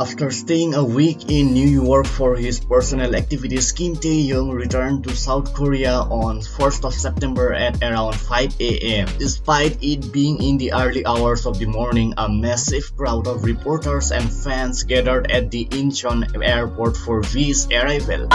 After staying a week in New York for his personal activities, Kim Tae-hyung returned to South Korea on 1st of September at around 5 am. Despite it being in the early hours of the morning, a massive crowd of reporters and fans gathered at the Incheon airport for V's arrival.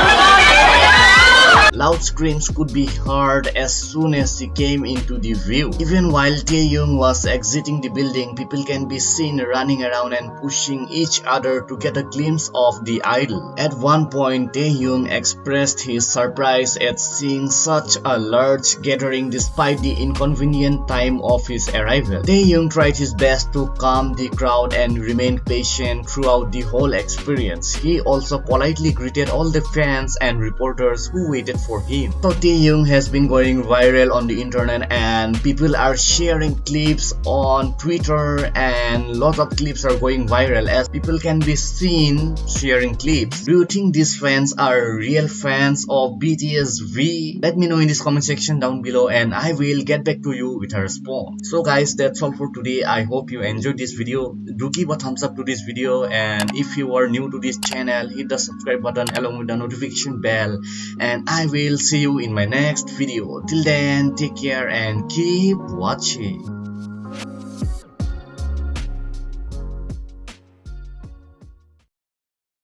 Loud screams could be heard as soon as he came into the view. Even while Tae-hyung was exiting the building, people can be seen running around and pushing each other to get a glimpse of the idol. At one point, Tae-hyung expressed his surprise at seeing such a large gathering despite the inconvenient time of his arrival. Tae-hyung tried his best to calm the crowd and remain patient throughout the whole experience. He also politely greeted all the fans and reporters who waited for him. So Tae-hyung has been going viral on the internet and people are sharing clips on Twitter and lots of clips are going viral as people can be seen sharing clips. Do you think these fans are real fans of BTS V? Let me know in this comment section down below and I will get back to you with a response. So guys that's all for today. I hope you enjoyed this video. Do give a thumbs up to this video and if you are new to this channel hit the subscribe button along with the notification bell and I will see you in my next video. Till then, take care and keep watching.